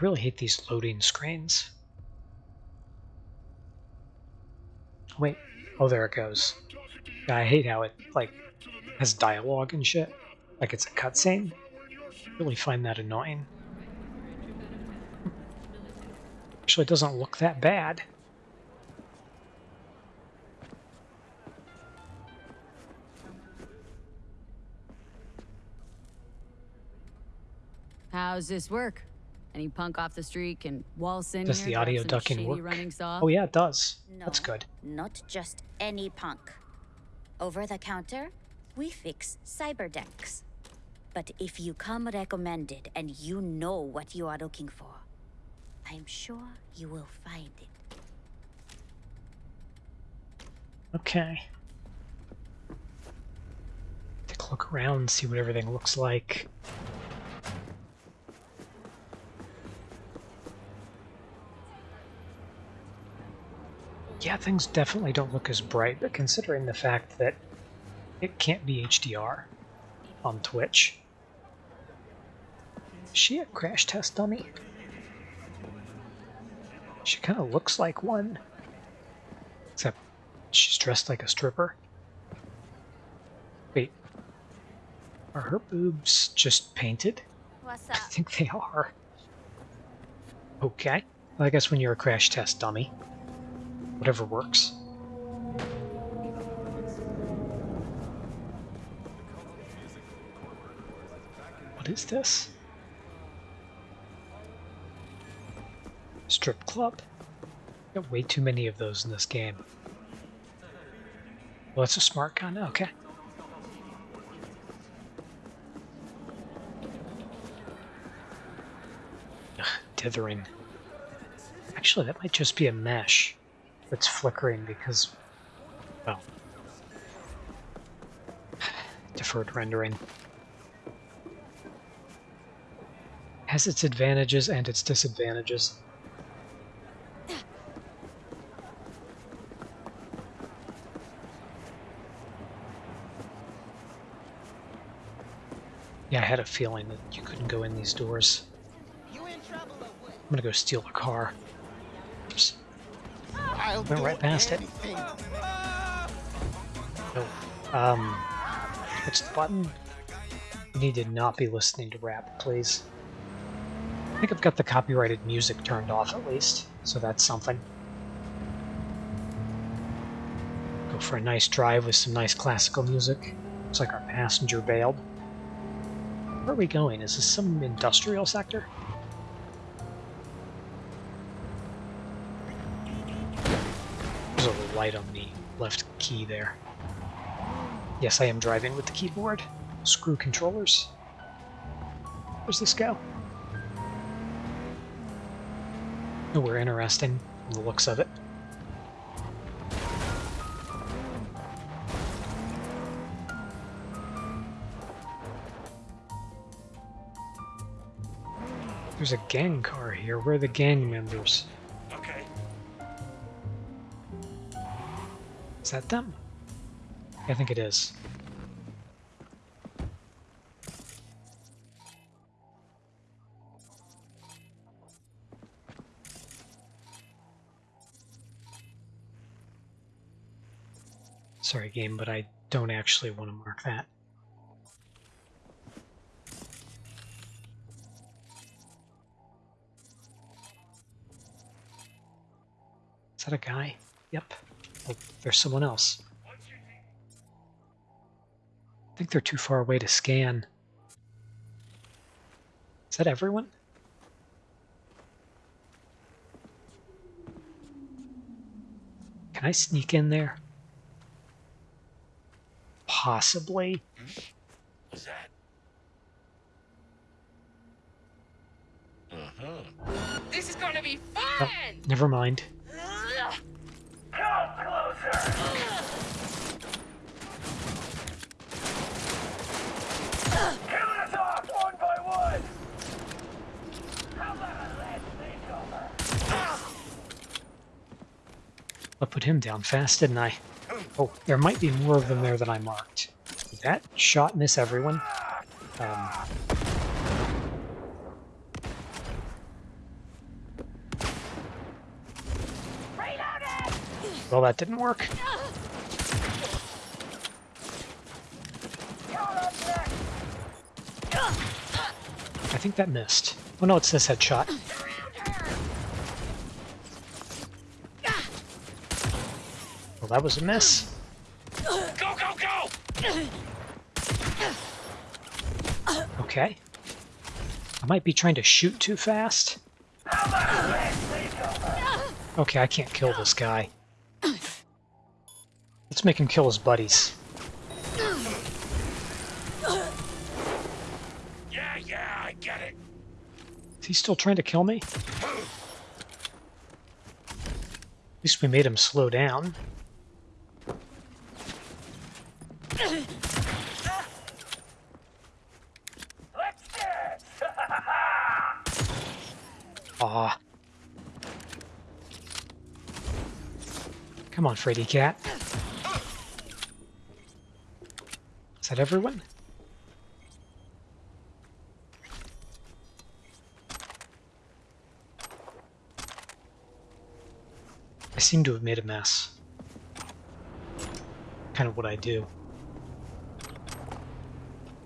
really hate these loading screens. Wait. Oh, there it goes. I hate how it, like, has dialogue and shit. Like it's a cutscene. Really find that annoying. Actually, it doesn't look that bad. How's this work? Any punk off the street can waltz in Does here, the audio some ducking work? running saw? Oh yeah, it does. No, That's good. Not just any punk. Over the counter, we fix cyber decks. But if you come recommended and you know what you are looking for, I'm sure you will find it. Okay. Take a look around, see what everything looks like. Yeah, things definitely don't look as bright, but considering the fact that it can't be HDR on Twitch. Is she a crash test dummy? She kind of looks like one. Except she's dressed like a stripper. Wait. Are her boobs just painted? What's I think they are. Okay. Well, I guess when you're a crash test dummy, whatever works. What is this? Strip club? Got way too many of those in this game. Well, it's a smart gun. Okay. Ugh, dithering. Actually, that might just be a mesh that's flickering because, well, deferred rendering has its advantages and its disadvantages. Yeah, I had a feeling that you couldn't go in these doors. I'm gonna go steal a car. I'll Went right past it. No. Um, what's the button? You need to not be listening to rap, please. I think I've got the copyrighted music turned off at least, so that's something. Go for a nice drive with some nice classical music. Looks like our passenger bailed. Where are we going? Is this some industrial sector? Light on the left key there. Yes, I am driving with the keyboard. Screw controllers. Where's this go? Nowhere interesting from the looks of it. There's a gang car here. Where are the gang members? Is that them? I think it is. Sorry, game, but I don't actually want to mark that. Is that a guy? Yep. Oh, there's someone else. I think they're too far away to scan. Is that everyone? Can I sneak in there? Possibly. What's that? Uh-huh. This is gonna be Oh, fun! never mind. I put him down fast, didn't I? Oh, there might be more of them there than I marked. Did that shot miss everyone? Um, Well, that didn't work. I think that missed. Oh no, it's this headshot. Well, that was a miss. Go, go, go! Okay. I might be trying to shoot too fast. Okay, I can't kill this guy. Let's make him kill his buddies. Yeah, yeah, I get it. Is he still trying to kill me? At least we made him slow down. Come on, Freddy Cat. Is that everyone? I seem to have made a mess. Kind of what I do.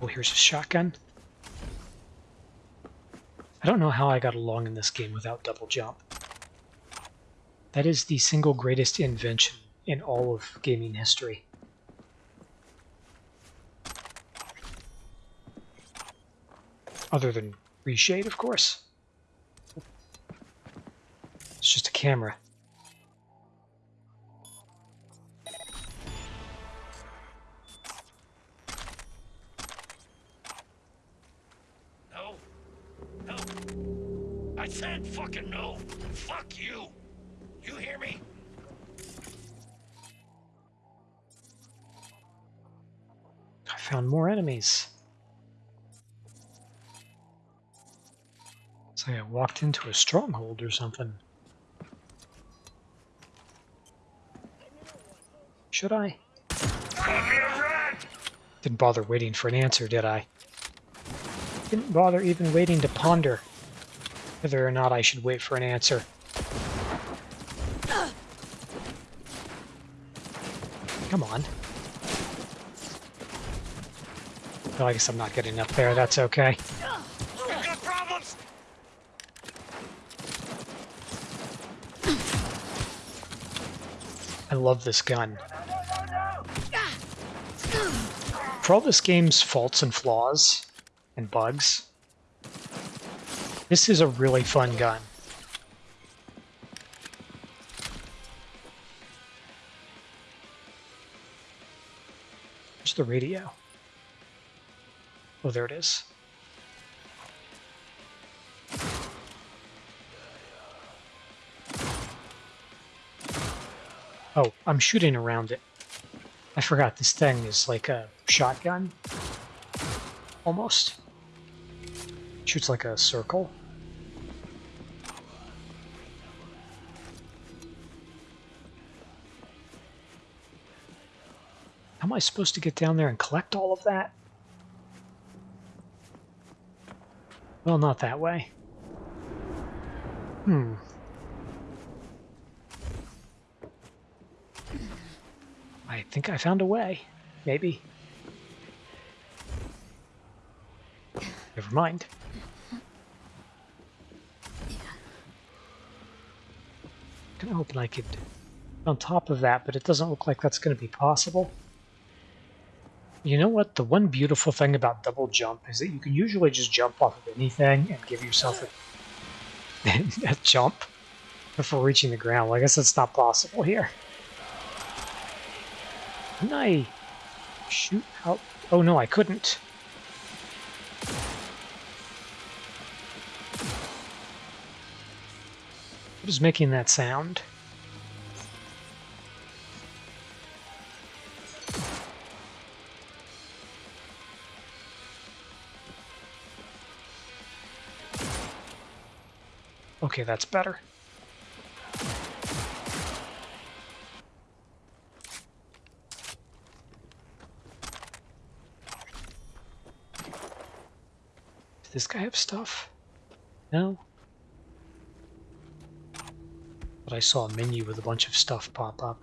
Oh, here's a shotgun. I don't know how I got along in this game without double jump. That is the single greatest invention in all of gaming history. Other than reshade, of course. It's just a camera. More enemies. It's like I walked into a stronghold or something. Should I? Didn't bother waiting for an answer, did I? Didn't bother even waiting to ponder whether or not I should wait for an answer. Come on. Well, I guess I'm not getting up there. That's okay. I love this gun. For all this game's faults and flaws and bugs, this is a really fun gun. Where's the radio? Oh, there it is. Oh, I'm shooting around it. I forgot this thing is like a shotgun. Almost. Shoots like a circle. How am I supposed to get down there and collect all of that? Well, not that way. Hmm. I think I found a way. Maybe. Never mind. Kinda hoping I could on top of that, but it doesn't look like that's going to be possible. You know what? The one beautiful thing about double jump is that you can usually just jump off of anything and give yourself a, a jump before reaching the ground. Well, I guess that's not possible here. Couldn't I shoot out? Oh no, I couldn't. What is making that sound? Okay, that's better. Does this guy have stuff? No? But I saw a menu with a bunch of stuff pop up.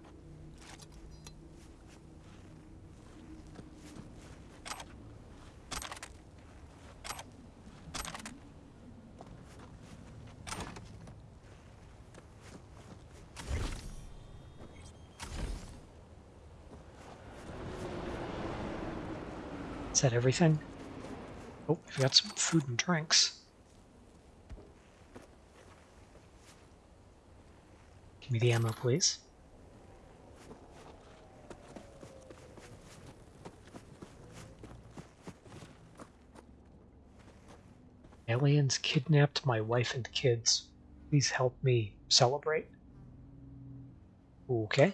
Is that everything? Oh, we've got some food and drinks. Give me the ammo, please. Aliens kidnapped my wife and kids. Please help me celebrate. Okay.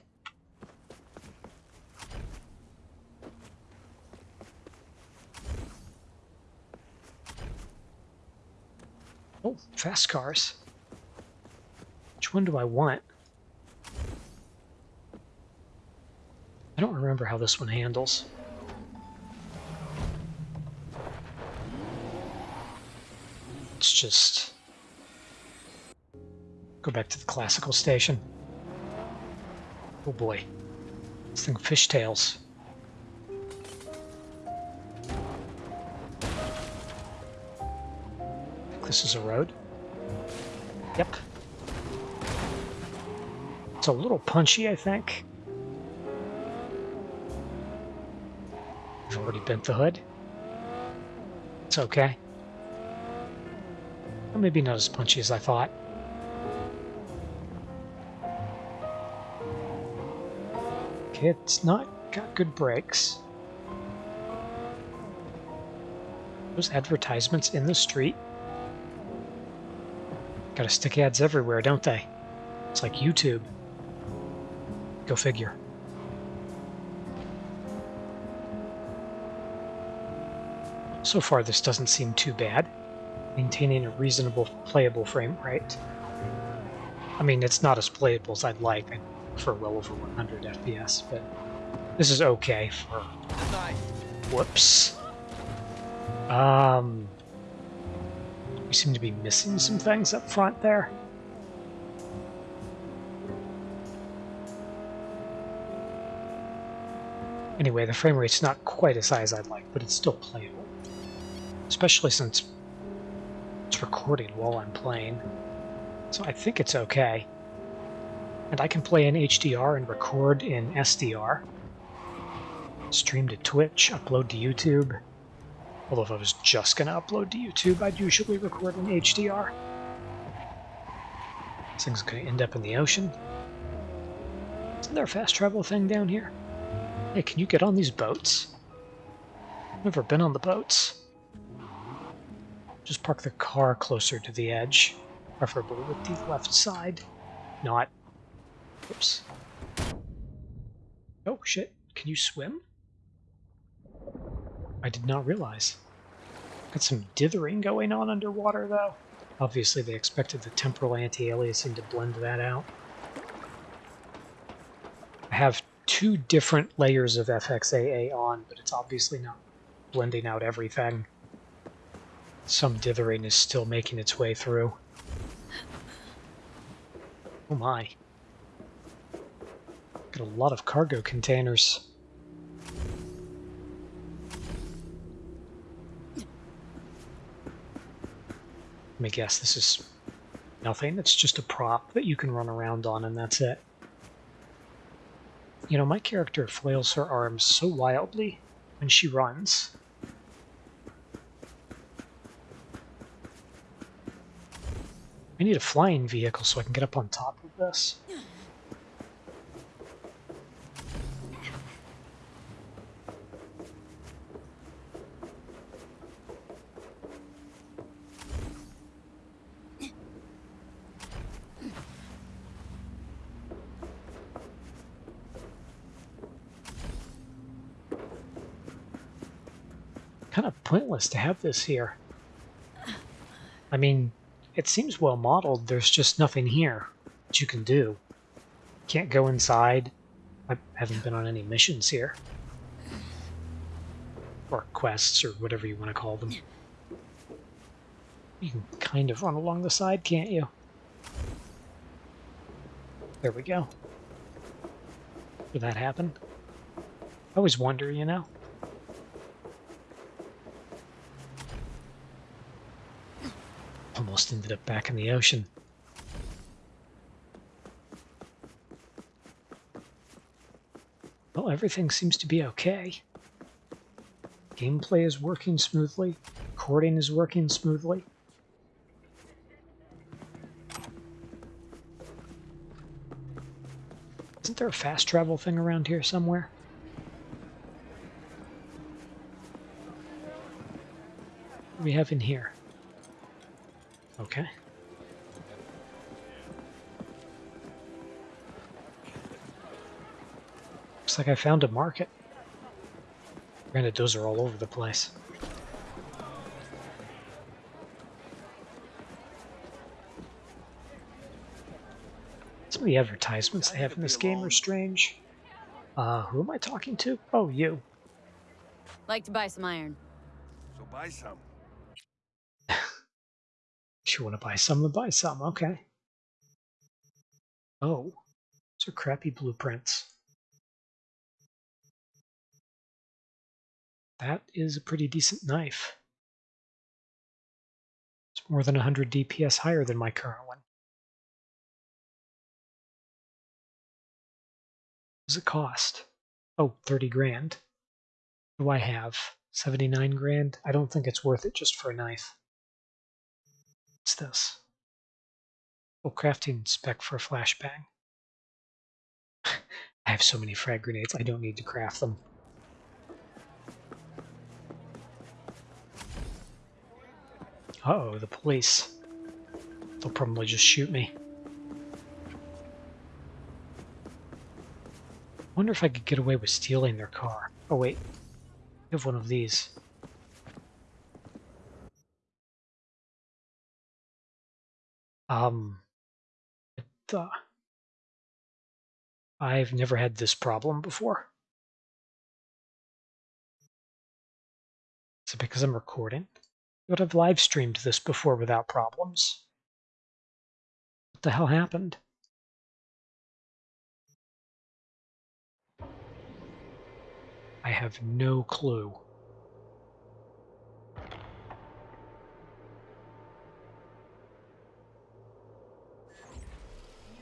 Oh, fast cars. Which one do I want? I don't remember how this one handles. Let's just go back to the classical station. Oh boy. This thing fishtails. This is a road. Yep. It's a little punchy, I think. I've already bent the hood. It's okay. Maybe not as punchy as I thought. Okay, it's not got good brakes. Those advertisements in the street. Gotta stick ads everywhere, don't they? It's like YouTube. Go figure. So far, this doesn't seem too bad. Maintaining a reasonable playable frame rate. I mean, it's not as playable as I'd like. I prefer well over 100 FPS, but this is okay for... Whoops. Um... Seem to be missing some things up front there. Anyway, the frame rate's not quite as high as I'd like, but it's still playable. Especially since it's recording while I'm playing. So I think it's okay. And I can play in HDR and record in SDR. Stream to Twitch, upload to YouTube. Although if I was just going to upload to YouTube, I'd usually record in HDR. This thing's going to end up in the ocean. Isn't there a fast travel thing down here? Hey, can you get on these boats? Never been on the boats. Just park the car closer to the edge, preferably with the left side. Not. Oops. Oh, shit. Can you swim? I did not realize. Got some dithering going on underwater, though. Obviously, they expected the temporal anti-aliasing to blend that out. I have two different layers of FXAA on, but it's obviously not blending out everything. Some dithering is still making its way through. Oh my. Got a lot of cargo containers. Let me guess, this is nothing. It's just a prop that you can run around on and that's it. You know, my character flails her arms so wildly when she runs. I need a flying vehicle so I can get up on top of this. Kind of pointless to have this here. I mean, it seems well modeled, there's just nothing here that you can do. Can't go inside. I haven't been on any missions here. Or quests, or whatever you want to call them. You can kind of run along the side, can't you? There we go. Did that happen? I always wonder, you know? Almost ended up back in the ocean. Well, everything seems to be okay. Gameplay is working smoothly. Recording is working smoothly. Isn't there a fast travel thing around here somewhere? What do we have in here? Okay. Looks like I found a market. Granted, those are all over the place. Some of the advertisements they have in this game are strange. Uh, who am I talking to? Oh, you. Like to buy some iron. So buy some. You want to buy some, then buy some. Okay. Oh, those are crappy blueprints. That is a pretty decent knife. It's more than 100 DPS higher than my current one. What does it cost? Oh, 30 grand. What do I have? 79 grand? I don't think it's worth it just for a knife. What's this? Oh, crafting spec for a flashbang. I have so many frag grenades, I don't need to craft them. Uh-oh, the police. They'll probably just shoot me. wonder if I could get away with stealing their car. Oh wait, I have one of these. Um, it, uh, I've never had this problem before. Is it because I'm recording? I would have live streamed this before without problems. What the hell happened? I have no clue.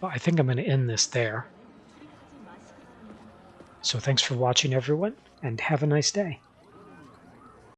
I think I'm going to end this there. So thanks for watching, everyone, and have a nice day.